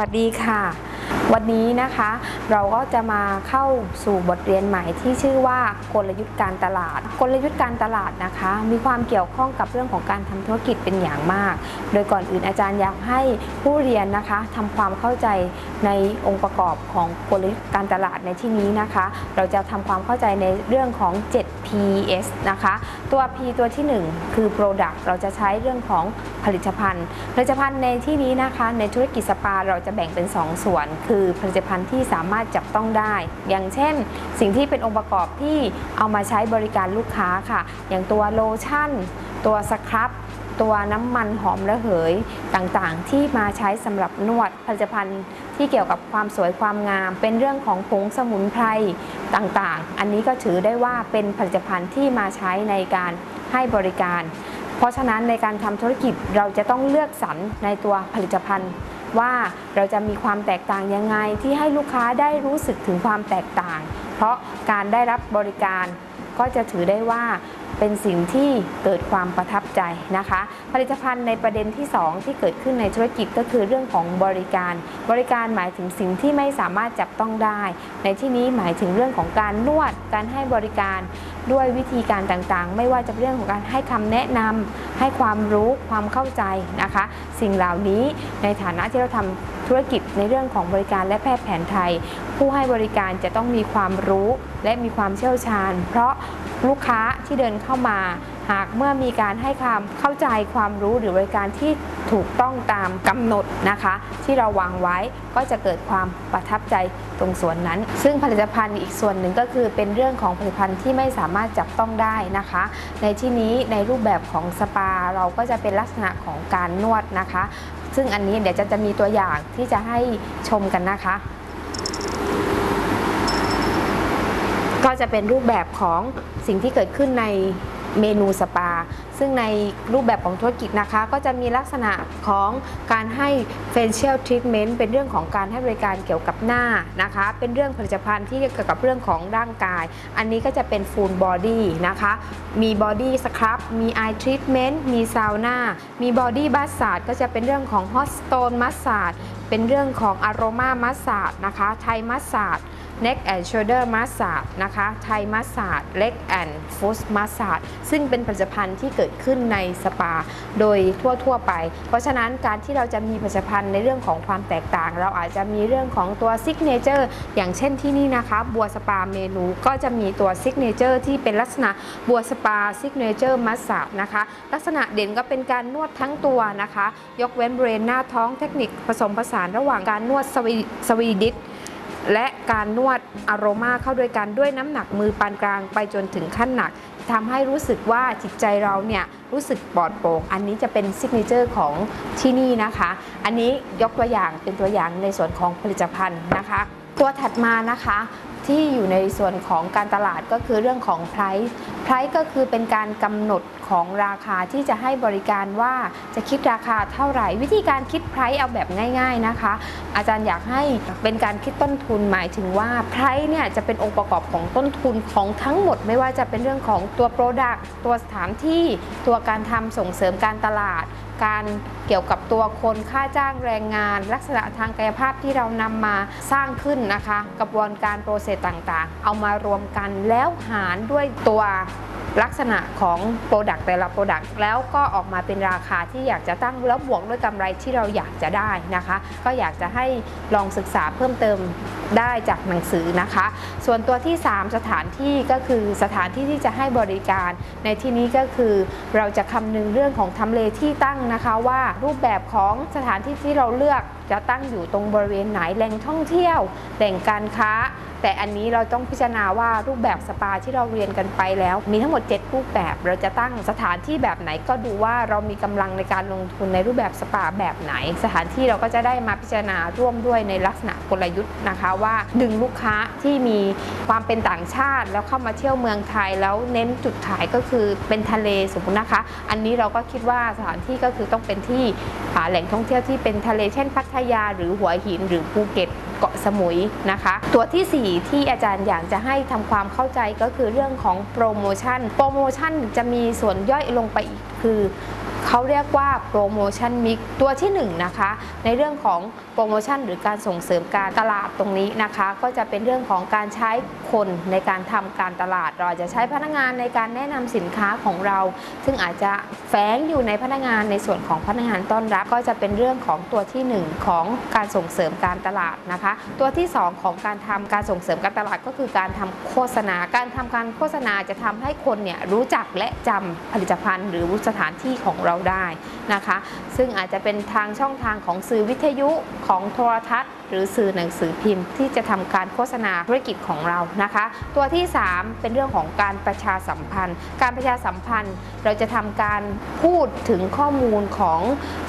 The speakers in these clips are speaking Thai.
วัสดีค่ะ วันนี้นะคะ เราก็จะมาเข้าสู่บทเรียนใหม่ที่ชื่อว่ากลยุทธ์การตลาด กลยุทธ์การตลาดนะคะ มีความเกี่ยวข้องกับเรื่องของการทำธุรกิจเป็นอย่างมาก โดยก่อนอื่นอาจารย์อยากให้ผู้เรียนนะคะทำความเข้าใจในองค์ประกอบของกลยุทธ์การตลาดในที่นี้นะคะ เราจะทำความเข้าใจในเรื่องของ P.S. นะคะ ตัว P ตัวที่ 1 คือ Product เราจะใช้เรื่องของผลิตภัณฑ์ ผลิตภัณฑ์ในที่นี้นะคะในธุรกิจสปาเราจะแบ่งเป็น 2 ส่วน คือผลิตภัณฑ์ที่สามารถจับต้องได้ อย่างเช่น สิ่งที่เป็นองค์ประกอบที่เอามาใช้บริการลูกค้าค่ะ อย่างตัวโลชั่น ตัวสครับ ตัวน้ำมันหอมระเหยต่างๆ ที่มาใช้สำหรับนวดผลิตภัณฑ์ที่เกี่ยวกับความสวยความงาม เป็นเรื่องของผงสมุนไพรต่างๆ อันนี้ก็ถือได้ว่าเป็นผลิตภัณฑ์ที่มาใช้ในการให้บริการ เพราะฉะนั้นในการทำธุรกิจเราจะต้องเลือกสรรในตัวผลิตภัณฑ์ว่าเราจะมีความแตกต่างยังไงที่ให้ลูกค้าได้รู้สึกถึงความแตกต่าง เพราะการได้รับบริการก็จะถือได้ว่า เป็นสิ่งที่เกิดความประทับใจนะคะ ผลิตภัณฑ์ในประเด็นที่ 2 ที่เกิดขึ้นในธุรกิจก็คือเรื่องของบริการ บริการหมายถึงสิ่งที่ไม่สามารถจับต้องได้ ในที่นี้หมายถึงเรื่องของการนวด การให้บริการด้วยวิธีการต่างๆ ไม่ว่าจะเป็นเรื่องของการให้คำแนะนำให้ความรู้ความเข้าใจนะคะ สิ่งเหล่านี้ในฐานะที่เราทำธุรกิจในเรื่องของบริการและแพทย์แผนไทย ผู้ให้บริการจะต้องมีความรู้และมีความเชี่ยวชาญ เพราะลูกค้า ที่เดินเข้ามา หากเมื่อมีการให้ความเข้าใจความรู้หรือบริการที่ถูกต้องตามกำหนดนะคะ ที่เราวางไว้ก็จะเกิดความประทับใจตรงส่วนนั้น ซึ่งผลิตภัณฑ์อีกส่วนหนึ่งก็คือเป็นเรื่องของผลิตภัณฑ์ที่ไม่สามารถจับต้องได้นะคะ ในที่นี้ในรูปแบบของสปาเราก็จะเป็นลักษณะของการนวดนะคะ ซึ่งอันนี้เดี๋ยวจะจะมีตัวอย่างที่จะให้ชมกันนะคะ ก็จะเป็นรูปแบบของสิ่งที่เกิดขึ้นในเมนูสปา ซึ่งในรูปแบบของธุรกิจนะคะ ก็จะมีลักษณะของการให้ facial treatment เป็นเรื่องของการให้บริการเกี่ยวกับหน้านะคะ เป็นเรื่องผลิตภัณฑ์ที่เกี่ยวกับเรื่องของร่างกาย อันนี้ก็จะเป็น full body นะคะ มี body scrub มี eye treatment มีซาวน่ามี body massage ก็จะเป็นเรื่องของ hot stone massage เป็นเรื่องของ aroma massage นะคะ Thai massage neck and shoulder massage นะคะไทย massage leg and foot massage ซึ่งเป็นผลิตภัณฑ์ที่เกิดขึ้นในสปา โดยทั่วๆไป เพราะฉะนั้นการที่เราจะมีผลิตภัณฑ์ในเรื่องของความแตกต่าง เราอาจจะมีเรื่องของตัว signature อย่างเช่นที่นี่นะคะ บัวสปาเมนูก็จะมีตัว signature ที่เป็นลักษณะบัวสปา signature massage นะคะ ลักษณะเด่นก็เป็นการนวดทั้งตัวนะคะ ยกเว้นบริเวณหน้าท้องเทคนิคผสมผสานระหว่างการนวด Swe- Swedish การนวดอารมาเข้าด้วยกันด้วยน้ำหนักมือปานกลางไปจนถึงขั้นหนักทำให้รู้สึกว่าจิตใจเราเนี่ยรู้สึกปลอดโปร่ง อันนี้จะเป็น signature ของที่นี่นะคะ อันนี้ยกตัวอย่างเป็นตัวอย่างในส่วนของผลิตภัณฑ์นะคะ ตัวถัดมานะคะที่อยู่ในส่วนของการตลาดก็คือเรื่องของ price price ก็คือเป็นการกำหนดของราคาที่จะให้บริการว่าจะคิดราคาเท่าไหร่ วิธีการคิด price เอาแบบง่าย ๆนะคะ อาจารย์อยากให้เป็นการคิดต้นทุนหมายถึงว่า price เนี่ยจะเป็นองค์ประกอบของต้นทุนของทั้งหมด ไม่ว่าจะเป็นเรื่องของตัว product ตัวสถานที่ ตัวการทำส่งเสริมการตลาดการเกี่ยวกับตัวคนค่าจ้างแรงงาน ลักษณะทางกายภาพที่เรานำมาสร้างขึ้นนะคะ กระบวนการโปรเซสต่างๆ เอามารวมกันแล้วหารด้วยตัวลักษณะของ Product แต่ละ Product แล้วก็ออกมาเป็นราคาที่อยากจะตั้งแล้วบวกด้วยกำไรที่เราอยากจะได้นะคะ ก็อยากจะให้ลองศึกษาเพิ่มเติมได้จากหนังสือนะคะ ส่วนตัวที่ 3 สถานที่ก็คือสถานที่ที่จะให้บริการ ในที่นี้ก็คือเราจะคำนึงเรื่องของทำเลที่ตั้งนะคะว่ารูปแบบของสถานที่ที่เราเลือก จะตั้งอยู่ตรงบริเวณไหนแหล่งท่องเที่ยวแหล่งการค้า แต่อันนี้เราต้องพิจารณาว่ารูปแบบสปาที่เราเรียนกันไปแล้ว มีทั้งหมด 7 รูปแบบ เราจะตั้งสถานที่แบบไหนก็ดูว่าเรามีกำลังในการลงทุนในรูปแบบสปาแบบไหน สถานที่เราก็จะได้มาพิจารณาร่วมด้วยในลักษณะกลยุทธ์นะคะว่า ดึงลูกค้าที่มีความเป็นต่างชาติ แล้วเข้ามาเที่ยวเมืองไทยแล้วเน้นจุดขายก็คือเป็นทะเลสมมตินะคะ อันนี้เราก็คิดว่าสถานที่ก็คือต้องเป็นที่แหล่งท่องเที่ยวที่เป็นทะเลเช่นพัทยาหรือหัวหินหรือภูเก็ตเกาะสมุยนะคะ ตัวทีสี่4 ที่อาจารย์อยากจะให้ทำความเข้าใจก็คือเรื่องของโปรโมชั่น โปรโมชั่นจะมีส่วนย่อยลงไปอีกคือ เขาเรียกว่าโปรโมชั่นมิกตัวที่1นะคะ ในเรื่องของโปรโมชั่นหรือการส่งเสริมการตลาดตรงนี้นะคะ ก็จะเป็นเรื่องของการใช้คนในการทำการตลาด เราจะใช้พนักงานในการแนะนำสินค้าของเรา ซึ่งอาจจะแฝงอยู่ในพนักงานในส่วนของพนักงานต้อนรับ ก็จะเป็นเรื่องของตัวทีหนึ่1 ของการส่งเสริมการตลาดนะคะ ตัวที่ 2 ของการทำการส่งเสริมการตลาดก็คือการทำโฆษณา การทำการโฆษณาจะทำให้คนเนี่ยรู้จักและจำผลิตภัณฑ์ หรือสถานที่ของเราราได้นะคะ ซึ่งอาจจะเป็นทางช่องทางของสื่อวิทยุของโทรทัศน์ หรือสื่อหนังสือพิมพ์ ที่จะทำการโฆษณาธุรกิจของเรานะคะ ตัวที่ 3 เป็นเรื่องของการประชาสัมพันธ์ การประชาสัมพันธ์เราจะทำการพูดถึงข้อมูลของ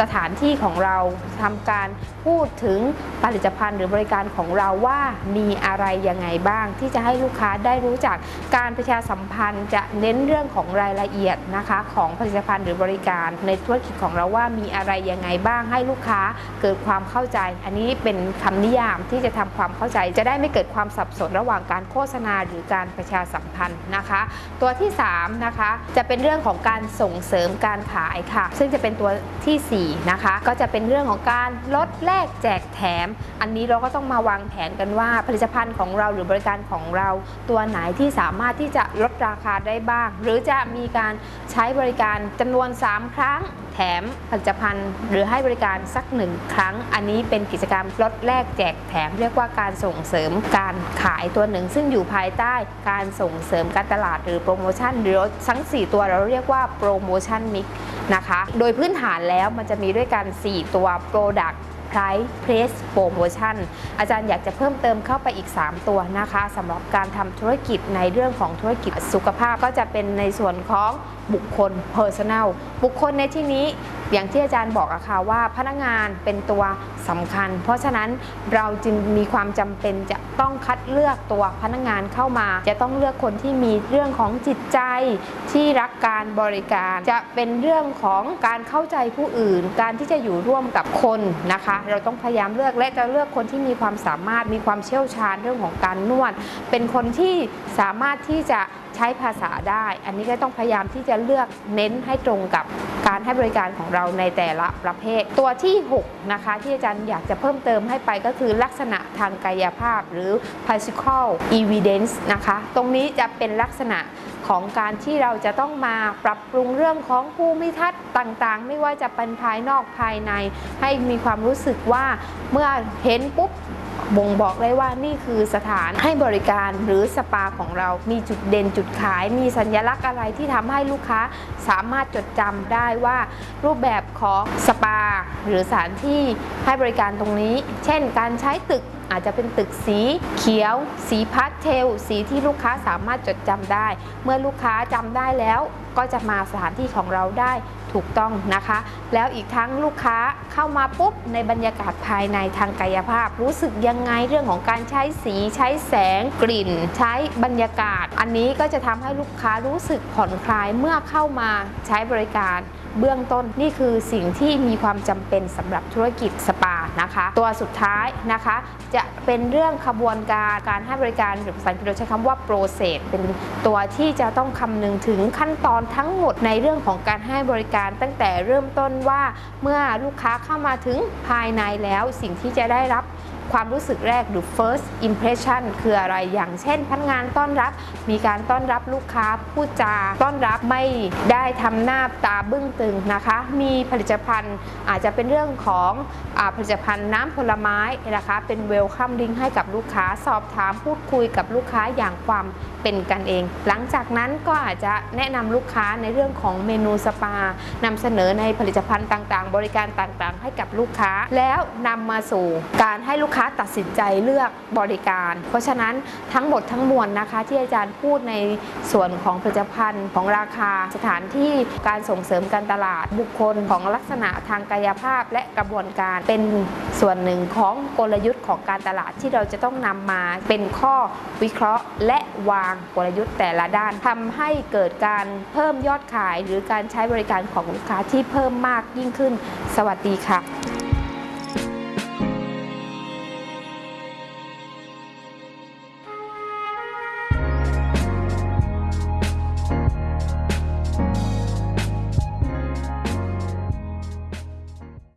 สถานที่ของเราทำการพูดถึงผลิตภัณฑ์หรือบริการของเราว่ามีอะไรยังไงบ้าง ที่จะให้ลูกค้าได้รู้จักการประชาสัมพันธ์ จะเน้นเรื่องของรายละเอียดนะคะของผลิตภัณฑ์หรือบริการ ในธุรกิจของเราว่ามีอะไรยังไงบ้างให้ลูกค้าเกิดความเข้าใจ อันนี้เป็นคำนิยามที่จะทำความเข้าใจ จะได้ไม่เกิดความสับสนระหว่างการโฆษณาหรือการประชาสัมพันธ์นะคะ ตัวที่3นะคะจะเป็นเรื่องของการส่งเสริมการขายค่ะ ซึ่งจะเป็นตัวทีสี่4นะคะก็จะเป็นเรื่องของการลดแลกแจกแถม อันนี้เราก็ต้องมาวางแผนกันว่าผลิตภัณฑ์ของเราหรือบริการของเรา ตัวไหนที่สามารถที่จะลดราคาได้บ้าง หรือจะมีการใช้บริการจำนวน 3 ครั้ง แถมผลิตภัณฑ์ หรือให้บริการสักหนึ่งครั้ง อันนี้เป็นกิจกรรมลดแลกแจกแถมเรียกว่าการส่งเสริมการขายตัวหนึ่ง ซึ่งอยู่ภายใต้การส่งเสริมการตลาดหรือโปรโมชั่นหรือทั้ง 4 ตัวเราเรียกว่าโปรโมชั่นมิกนะคะ โดยพื้นฐานแล้วมันจะมีด้วยกัน 4 ตัว Product Price Place Promotion อาจารย์อยากจะเพิ่มเติมเข้าไปอีก 3 ตัวนะคะสำหรับการทำธุรกิจในเรื่องของธุรกิจสุขภาพก็จะเป็นในส่วนของบุคคล Personal บุคคลในที่นี้อย่างที่อาจารย์บอกอะค่ะว่าพนักงานเป็นตัวสำคัญ เพราะฉะนั้นเราจึงมีความจำเป็นจะต้องคัดเลือกตัวพนักงานเข้ามา จะต้องเลือกคนที่มีเรื่องของจิตใจที่รักการบริการ จะเป็นเรื่องของการเข้าใจผู้อื่น การที่จะอยู่ร่วมกับคนนะคะ เราต้องพยายามเลือกและจะเลือกคนที่มีความสามารถมีความเชี่ยวชาญเรื่องของการนวด เป็นคนที่สามารถที่จะ ใช้ภาษาได้ อันนี้ก็ต้องพยายามที่จะเลือกเน้นให้ตรงกับการให้บริการของเราในแต่ละประเภท ตัวที่6นะคะที่อาจารย์อยากจะเพิ่มเติมให้ไปก็คือลักษณะทางกายภาพหรือ physical evidence นะคะ ตรงนี้จะเป็นลักษณะของการที่เราจะต้องมาปรับปรุงเรื่องของภูมิทัศน์ต่างๆ ไม่ว่าจะเป็นภายนอกภายใน ให้มีความรู้สึกว่าเมื่อเห็นปุ๊บ บ่งบอกได้ว่านี่คือสถานให้บริการหรือสปาของเรา มีจุดเด่นจุดขาย มีสัญลักษณ์อะไรที่ทำให้ลูกค้าสามารถจดจำได้ว่า รูปแบบของสปา หรือสถานที่ให้บริการตรงนี้ เช่น การใช้ตึก อาจจะเป็นตึกสีเขียว สีพาสเทล สีที่ลูกค้าสามารถจดจำได้ เมื่อลูกค้าจำได้แล้วก็จะมาสถานที่ของเราได้ถูกต้องนะคะ แล้วอีกทั้งลูกค้าเข้ามาปุ๊บในบรรยากาศภายในทางกายภาพ รู้สึกยังไงเรื่องของการใช้สีใช้แสงกลิ่น ใช้บรรยากาศ อันนี้ก็จะทำให้ลูกค้ารู้สึกผ่อนคลายเมื่อเข้ามาใช้บริการ เบื้องต้นนี่คือสิ่งที่มีความจำเป็นสำหรับธุรกิจสปานะคะ ตัวสุดท้ายนะคะ จะเป็นเรื่องขบวนการการให้บริการหรือภาษาอังกฤษเราใช้คำว่า process เป็นตัวที่จะต้องคำนึงถึงขั้นตอนทั้งหมดในเรื่องของการให้บริการตั้งแต่เริ่มต้นว่าเมื่อลูกค้าเข้ามาถึงภายในแล้วสิ่งที่จะได้รับ ความรู้สึกแรกหรือ first impression คืออะไรอย่างเช่นพนักงานต้อนรับมีการต้อนรับลูกค้าพูดจาต้อนรับไม่ได้ทำหน้าตาบึ้งตึงนะคะ มีผลิตภัณฑ์อาจจะเป็นเรื่องของอผลิตภัณฑ์น้ำผลไม้นะคะ เป็น welcome drink ให้กับลูกค้าสอบถามพูดคุยกับลูกค้าอย่างความเป็นกันเอง หลังจากนั้นก็อาจจะแนะนำลูกค้าในเรื่องของเมนูสปานำเสนอในผลิตภัณฑ์ต่างๆ บริการต่างๆ ให้กับลูกค้า แล้วนำมาสู่การให้ลูกค้าตัดสินใจเลือกบริการ เพราะฉะนั้นทั้งหมดทั้งมวลนะคะ ที่อาจารย์พูดในส่วนของผลิตภัณฑ์ของราคาสถานที่การส่งเสริมการตลาดบุคคลของลักษณะทางกายภาพและกระบวนการเป็นส่วนหนึ่งของกลยุทธ์ของการตลาดที่เราจะต้องนำมาเป็นข้อวิเคราะห์ และวางกลยุทธ์แต่ละด้านทำให้เกิดการเพิ่มยอดขาย หรือการใช้บริการของลูกค้าที่เพิ่มมากยิ่งขึ้น สวัสดีค่ะ